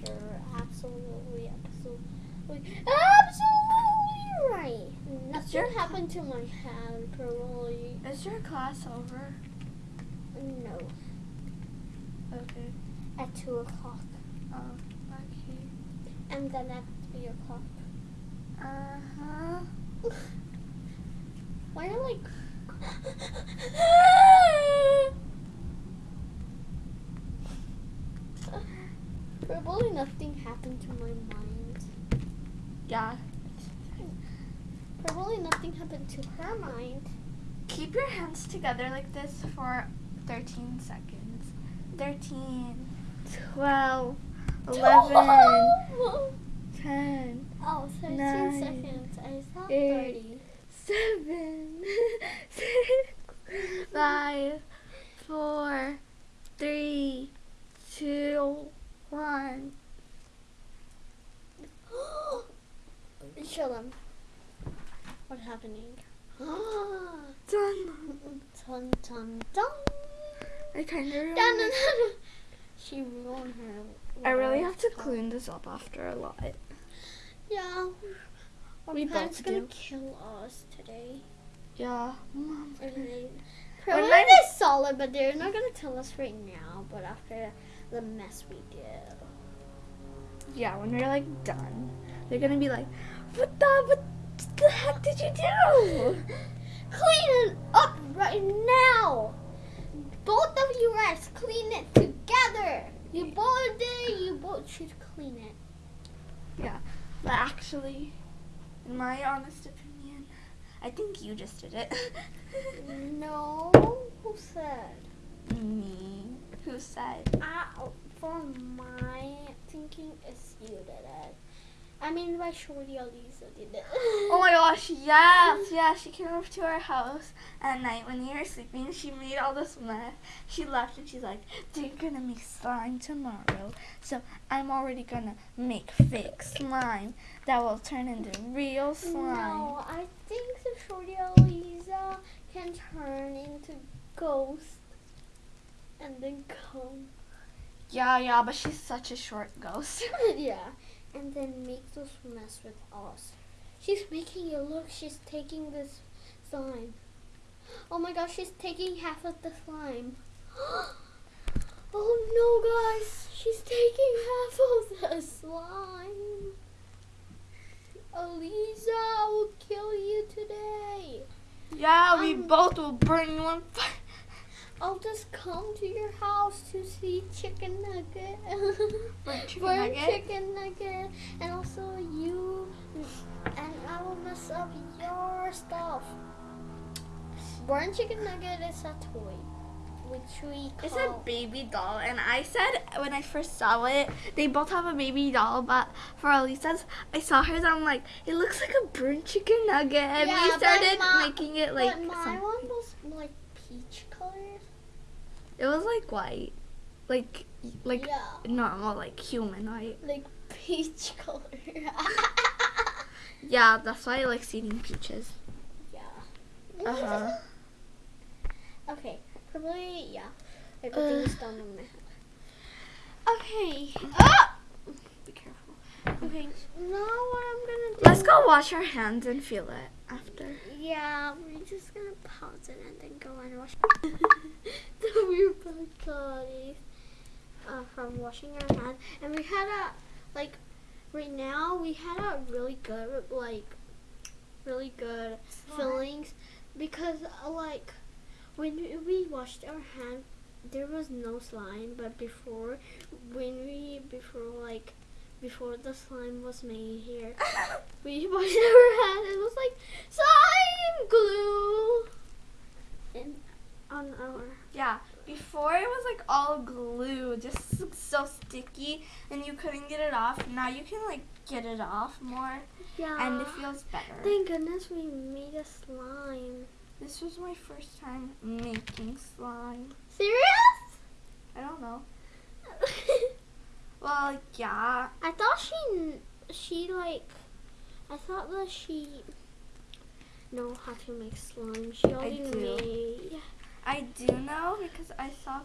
you're absolutely, absolutely, absolutely right. Nothing
your-
happened to my hand, probably.
Is your class over?
No,
Okay.
at 2 o'clock.
Oh, okay.
And then at 3 o'clock.
Uh huh. *laughs*
Why are like. *laughs* Probably nothing happened to my mind.
Yeah.
Probably nothing happened to her mind.
Keep your hands together like this for 13 seconds. 13, 12, 11, *laughs* 10,
Oh, 13
Nine,
seconds. I
eight,
30.
7, *laughs* 6, 5, 4, 3, 2, 1. *gasps*
Show them. What's happening? *gasps* dun
Done.
dun dun.
I kind of
Dun, dun, dun. *laughs* She ruined her.
I really have to clean this up after a lot.
Yeah. Our
We
parents gonna
do.
kill us today.
Yeah. Mom. When
probably they but they're not gonna tell us right now. But after the mess we did.
Yeah, when we're like done, they're gonna be like, "What the? What the heck did you do?"
Clean it up right now. Both of you guys clean it together. You both did. You both should clean it.
Yeah, but actually, in my honest opinion, I think you just did it. *laughs*
No. Who said?
Me. Who said?
I, for my thinking, it's you did it. I mean, by Shorty Elisa did it.
Oh my gosh, yes, *laughs* yeah. She came over to our house at night when you were sleeping. She made all this mess. She left and she's like, "They're gonna make slime tomorrow, so I'm already gonna make fake slime that will turn into real slime."
No, I think the Shorty Elisa can turn into ghost and then come.
Yeah, yeah, but she's such a short ghost. *laughs*
yeah, and then make those mess with us. She's making it look. She's taking this slime. Oh my gosh, she's taking half of the slime. *gasps* oh no, guys, she's taking half of the slime. Elisa, I will kill you today.
yeah, we
Um,
both will burn you on fire.
I'll just come to your house to see chicken nugget. *laughs*
Burn chicken nugget?
chicken nugget. And also you and I will mess up your stuff. Burn chicken nugget is a toy. Which we call
It's a baby doll, and I said when I first saw it, they both have a baby doll, but for Elisa's, I saw hers, I'm like, it looks like a burnt chicken nugget, and
Yeah,
we started
my-
making it like
but my
some-
one was like peach.
It was like white. like like
yeah,
normal, like human, right?
like peach *laughs* color.
Yeah, that's why I like eating peaches.
yeah.
Uh huh. *laughs*
Okay, probably yeah. Everything's done on my head. Okay.
Ah!
Okay. Now what I'm gonna do?
Let's go wash our hands and feel it after.
Yeah, we're just gonna pause it and then go and wash. *laughs* so we're back, guys, uh, from washing our hands, and we had a like right now we had a really good like really good feelings because uh, like when we- we washed our hand there was no slime but before when we before like before the slime was made here *laughs* we *laughs* our hands it was like slime glue and on our
Yeah, before it was like all glue, just so sticky, and you couldn't get it off. Now you can like get it off more,
yeah
and it feels better.
thank goodness we made a slime
This was my first time making slime.
serious
I don't know. *laughs* Well, yeah.
I thought she she like I thought that she know how to make slime. She already
do.
made.
I do know because I saw.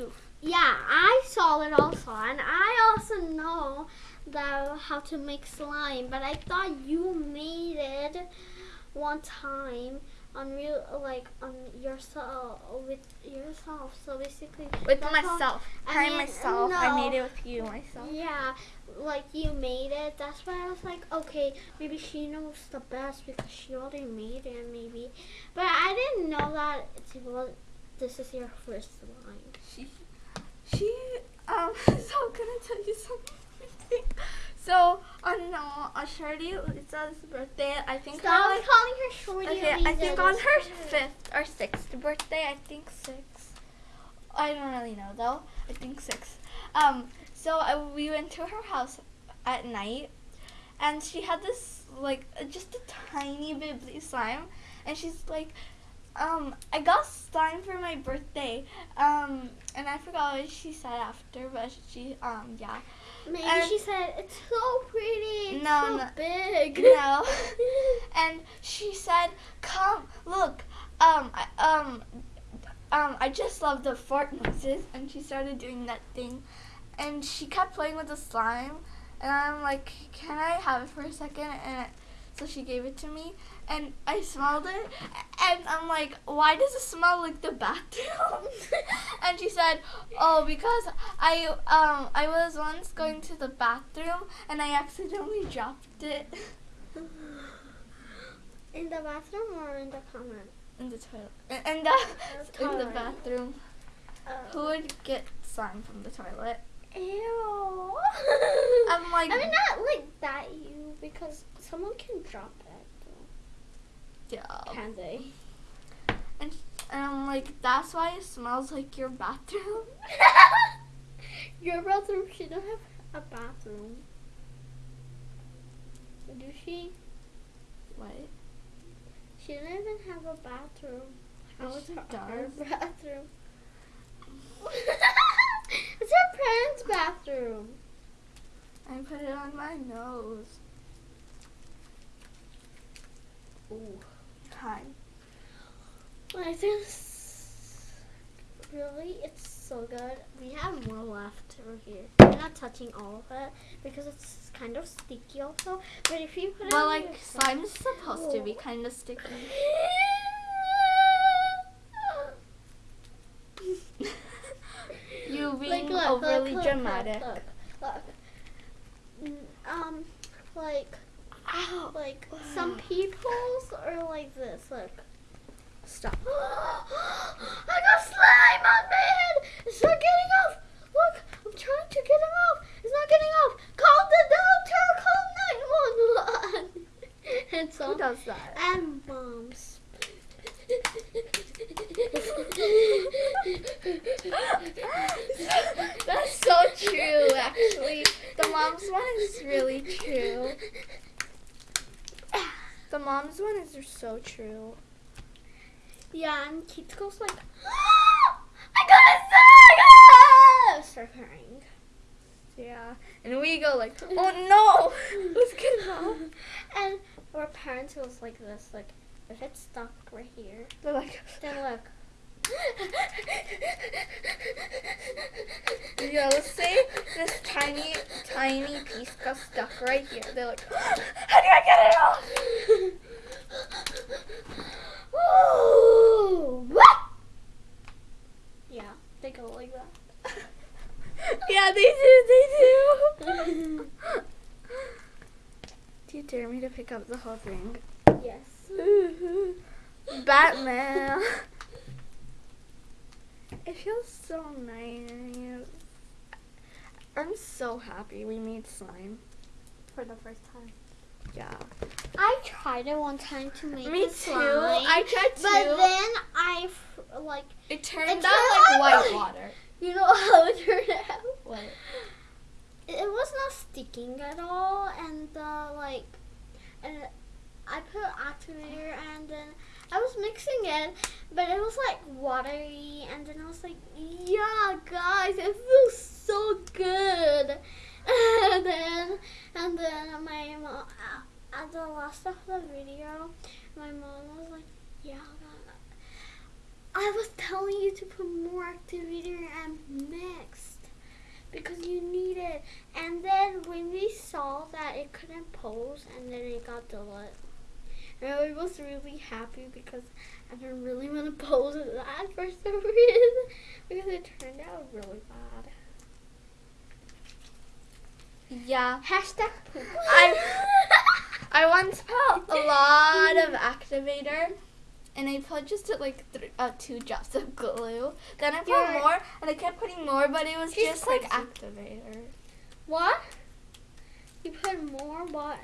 Oof.
Yeah, I saw it also, and I also know that how to make slime. But I thought you made it one time on real like on yourself with yourself. So basically,
With
that's how-
myself.
I
I
mean,
myself. I made it with you myself.
Yeah, like you made it. That's why I was like, okay, maybe she knows the best because she already made it, maybe. But I didn't know that it was. This is your first line.
She, she, um, *laughs* so I'm gonna tell you something. So, on no, on Shirley Lisa's birthday, I think her,
Stop
like,
calling her shorty.
okay, I think on her fifth or sixth birthday, I think six. I don't really know though. I think six. Um, so I, we went to her house at night, and she had this like uh, just a tiny bit slime, and she's like, um, I got slime for my birthday. Um, and I forgot what she said after, but she, um, yeah.
Maybe
and-
she said it's so pretty. It's
No,
so
no.
big.
No. *laughs* and she said, "Come, look. Um, I, um, um, I just love the fart noises." And she started doing that thing, and she kept playing with the slime. And I'm like, "Can I have it for a second? And so she gave it to me, and I smelled it, and I'm like, "Why does it smell like the bathroom?" *laughs* and she said, "Oh, because I um I was once going to the bathroom and I accidentally dropped it." *sighs*
in the bathroom or in the common?
In the toilet. In, in the *laughs* in the bathroom. Who
Oh.
would get slime from the toilet?
Ew. *laughs*
I'm like,
I mean, not like that, you, because someone can drop it.
Yeah.
Can they?
And, and I'm like, that's why it smells like your bathroom. *laughs*
Your bathroom, she don't have a bathroom. Do she?
What?
She doesn't even have a bathroom. How
Yes,
is her *laughs* bathroom? *laughs* it's her parents' bathroom.
I put it on my nose.
Ooh.
Hi.
I think s- really it's so good. We have more left over here. We're not touching all of it because it's kind of sticky also. But if you put it
Well,
on
like, slime is supposed to be kind of sticky. you *laughs* being
look,
overly
look, look,
dramatic.
Look, look. Mm, Like, like some *sighs* people's are like this. Look.
Stop.
I got slime on my head. It's not getting off. Look, I'm trying to get it off. It's not getting off. Call the doctor. Call 911. and so
Who does that?
and moms.
That's so true, actually. The mom's one is really true. The mom's one is so true.
Yeah, and Keith goes like, *gasps* I got a preparing.
Yeah. And we go like, *laughs* oh no, *laughs* let's get it off.
And our parents was like this, like if it's stuck right here,
They're like, *laughs*
then look.
yeah, let's say this tiny, tiny piece got stuck right here. They're like, *gasps* how do I get it off?
Ooh, what? Yeah, they go like that. *laughs*
yeah, they do, they do. *laughs* do you dare me to pick up the whole thing?
yes. *laughs*
Batman. It feels so nice. I'm so happy we made slime.
For the first time.
Yeah.
I tried it one time to make
Me
the
too.
slime,
I tried too.
But then I like
it turned
it
out like white
like-
water.
you know how it turned out.
What?
It, it was not sticking at all, and uh, like, and I put activator, and then I was mixing it, but it was like watery, and then I was like, yeah, guys, it feels so good. And *laughs* then, and then my mom, uh, at the last of the video, my mom was like, yeah, I was telling you to put more activator and mixed because you need it. And then when we saw that it couldn't pose, and then it got deleted. And I was really happy because I didn't really want to *laughs* pose that for some reason because it turned out really bad.
Yeah.
Hashtag poop.
I *laughs* I once put a lot of activator, and I put just like th- uh, two drops of glue. Then I put
You're-
more, and I kept putting more, but it was
She's
just like activator
what? You put more what?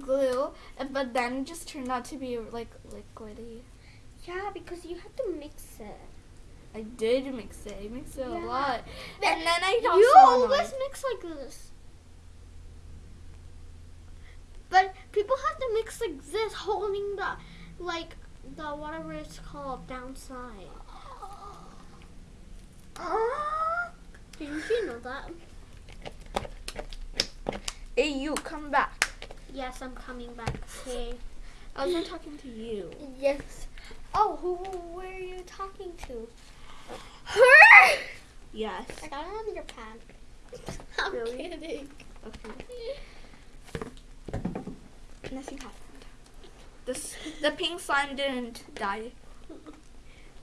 glue, but then it just turned out to be like liquidy.
Yeah, because you have to mix it.
I did mix it. I mixed it a
Yeah.
lot, and then I also
You
annoyed-
always mix like this. But people have to mix like this, holding the, like, the whatever it's called downside. Didn't you know that?
Hey, you come back.
Yes, I'm coming back. Okay.
I was talking to you.
Yes. Oh, who? Where are you talking to? Her.
Yes.
I got it on your pad. *laughs* I'm
Really?
kidding.
Okay. *laughs* Nothing happened. This the pink slime didn't die.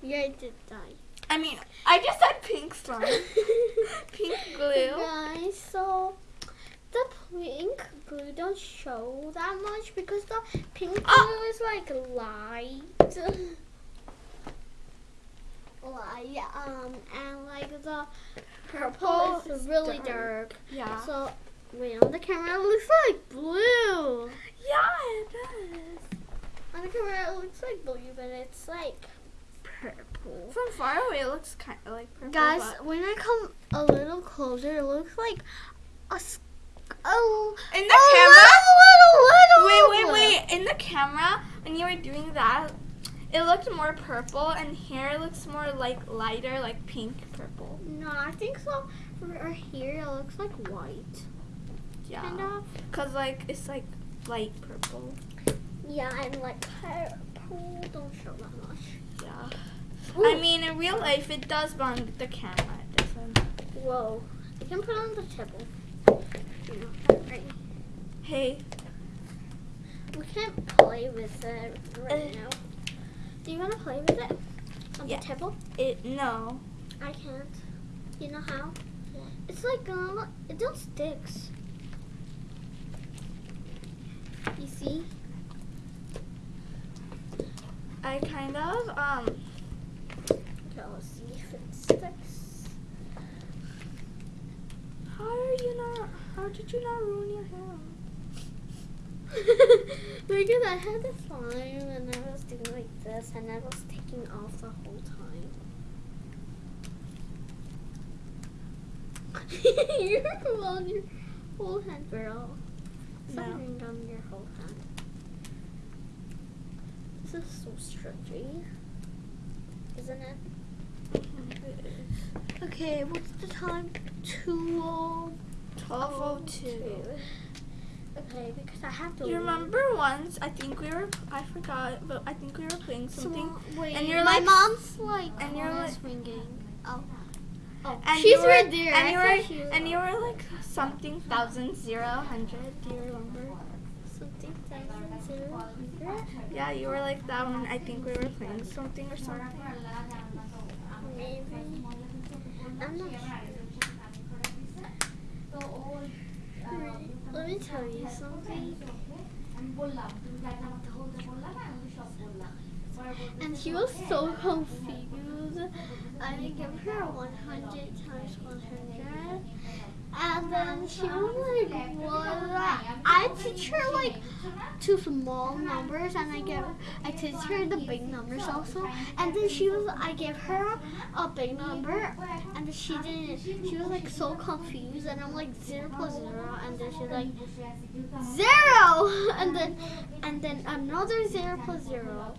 Yeah, it did die.
I mean, I just said pink slime. *laughs* pink glue.
Guys, so the pink glue don't show that much because the pink glue
Oh.
is like light. Light, um, and like the purple is really dark.
Yeah.
So, wait, on the camera it looks like blue.
yeah, it does.
On the camera it looks like blue, but it's like purple.
From far away, it looks kind of like purple.
Guys, when I come a little closer, it looks like a. Oh,
in the
a
camera.
little,
Wait,
little,
wait,
little.
wait. In the camera, when you were doing that, it looked more purple, and here it looks more like lighter, like pink purple.
No, I think so. For here, it looks like white,
Yeah.
kind of.
Cause like it's like light purple.
Yeah, and like purple don't show that much.
Yeah. I mean, in real life, it does, but on the camera, it doesn't.
Whoa, I can put it on the table. Right.
Hey,
We can't play with it right
Uh.
now. Do you want to play with it on
Yeah.
the table?
it no.
I can't. You know how? It's like uh, it don't sticks. You see?
I kind of um.
Okay, let's see if it sticks.
How are you not? How did you not ruin your hair? *laughs*
because I had the slime and I was doing like this and I was taking off the whole time. *laughs* You're on your whole hand, girl.
No.
Something on your whole hand. This is so stretchy, isn't it? Mm-hmm. Okay, what's the time? two oh
1202.
Okay, because I have to.
You
leave.
remember once? I think we were. I forgot, but I think we were playing something.
So, wait,
and you're
my
like-
mom's like
and you're like-
ringing. Oh. Oh,
And
she's right there.
And you were,
she
and you were like something thousand zero hundred. Do you remember?
something thousand zero hundred.
Yeah, you were like that when I think we were playing something or something.
Maybe. I'm not sure. Let me tell you something. And she was so confused. I give her 100 times 100. And then she was like, what? I teach her like two small numbers and I give I teach her the big numbers also. And then she was I gave her a big number and she didn't she was like so confused and I'm like zero plus zero and then she's like zero *laughs* and then and then another zero plus zero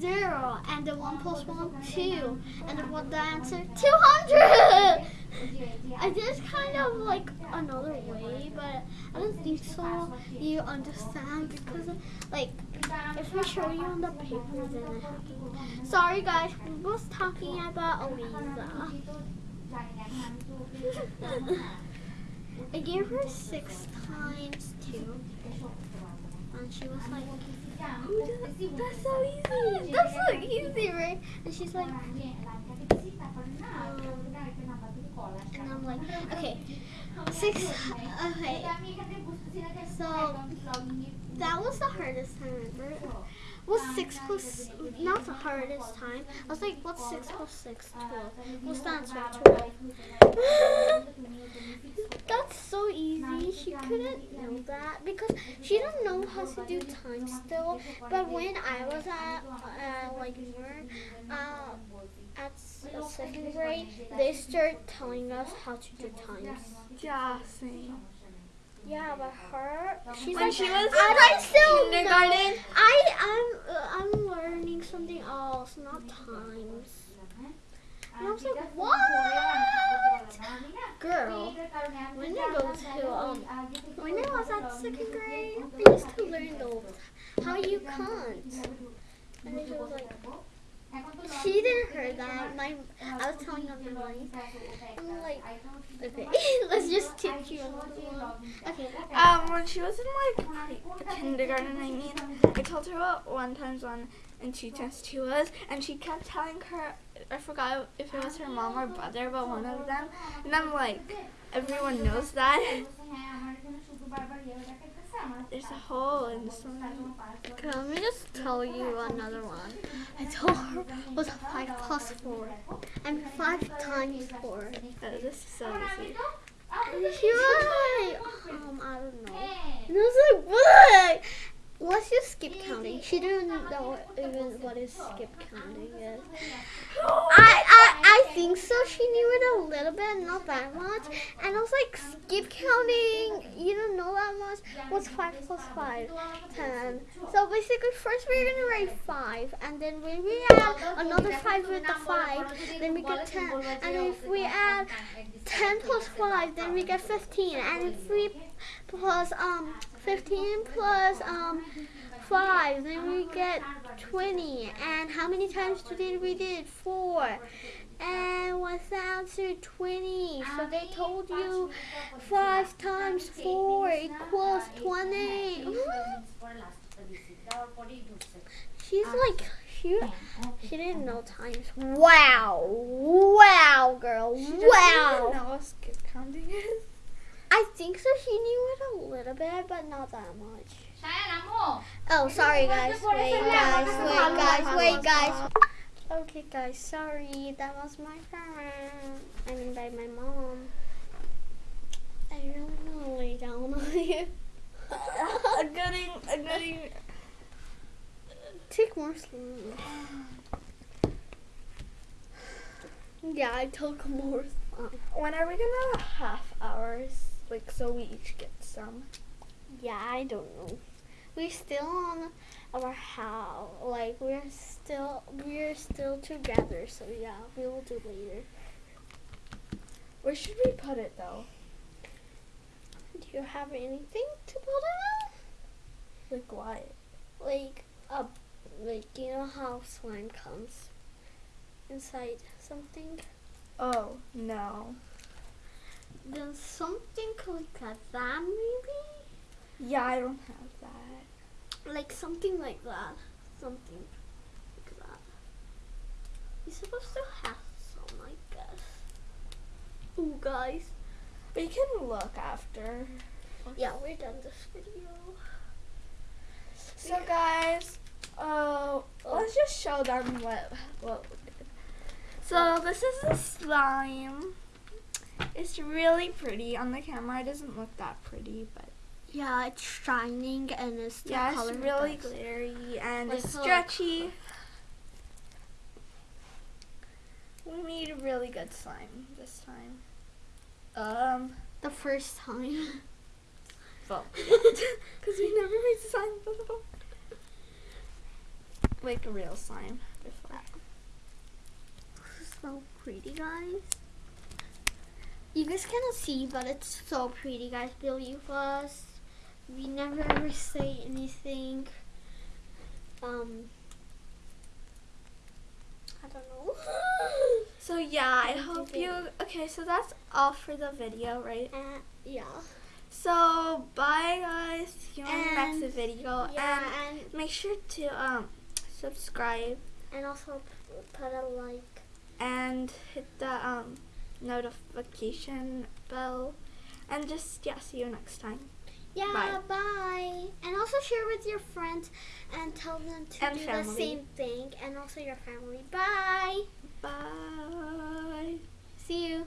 zero and the one plus one two and what the answer 200 I did kind of like another way but I don't think so. You understand because like if I show you on the paper then I have to sorry guys we was talking about Aliza *laughs* I gave her six times two and she was like
That's so easy.
that's so easy right and she's like and I'm like, okay, six. Okay, so that was the hardest time ever. What's six plus? Not the hardest time. I was like, what's six plus six? Twelve. What's the answer? Twelve. *laughs* That's so easy. She couldn't know that because she didn't know how to do time still. But when I was at uh, like more uh, at second grade, they start telling us how to do times.
Yeah, same.
Yeah, but her, she's
When
like,
she was in,
I
like,
still
kindergarten-
know. I I'm uh, I'm learning something else, not times. And I was like, what? Girl, when I go to um, when I was at second grade, I used to learn those how you count. And then she was like, she didn't hear that. My I was telling her my mind. I'm like, okay, *laughs* let's just teach you another. Okay.
Um, when she was in like kindergarten, I mean, I told her what one times one and two times two was, and she kept telling her, I forgot if it was her mom or brother, but one of them, and I'm like, everyone knows that. *laughs* There's a hole in this one.
Okay, let me just tell you another one. I told her it was five plus four, and five times four.
Oh, this is so easy.
And she was like, um, I don't know. And I was like, what? Let's just skip counting. She didn't know even what is skip counting is. *gasps* I, I, I think so. She knew it a little bit, not that much. And I was like, skip counting. You don't know that much. What's five plus five? Ten. So basically, first we're gonna write five, and then when we add another five with the five, then we get ten. And if we add ten plus five, then we get fifteen. And if we plus um fifteen plus um five, then we get twenty. And how many times did we did? Four. And what's the answer? 20. So they told you 5 times 4 equals 20. She's like, she, she didn't know times. Wow. Wow, girl.
She
Wow. I think so. She knew it a little bit, but not that much. Oh, sorry, guys. Wait, guys. Wait, guys. Wait, guys. Okay, guys. Sorry. That was my parent. I mean, by my mom. I really want to lay down on *laughs* you.
I'm getting, I'm getting.
Take more sleep. *sighs* Yeah, I took more sleep.
When are we gonna have half hours? Like, so we each get some.
Yeah, I don't know. We're still on our how. Like we're still we're still together. So yeah, we will do later.
Where should we put it though?
Do you have anything to put it
Like what?
Like a like you know how slime comes inside something?
Oh no.
Then something like that maybe?
Yeah, I don't have that.
Like something like that. Something like that. You're supposed to have some, I guess. Ooh, guys.
We can look after.
Yeah, we're done this video.
So guys, uh, let's just show them what what. we did. So this is the slime. It's really pretty on the camera. It doesn't look that pretty, but
Yeah, it's shining and it's the
yeah,
color
it's really glittery and
Like
it's stretchy. We made a really good slime this time. Um,
The first time.
well, *laughs* *laughs* because we never made slime before. Like a real slime before.
so pretty, guys. You guys cannot see, but it's so pretty, guys. Believe us. We never ever say anything. Um, I don't know. *laughs*
So yeah, I hope you. Okay, so that's all for the video, right?
and yeah,
So bye guys. See you on the next video,
yeah,
and
and
make sure to um subscribe
and also put a like.
and hit the um notification bell, and just yeah, see you next time.
Yeah, bye. And also share with your friends and tell them to
And
do
family.
the same thing. And also your family. Bye.
Bye.
See you.